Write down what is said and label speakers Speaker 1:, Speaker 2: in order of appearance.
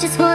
Speaker 1: just want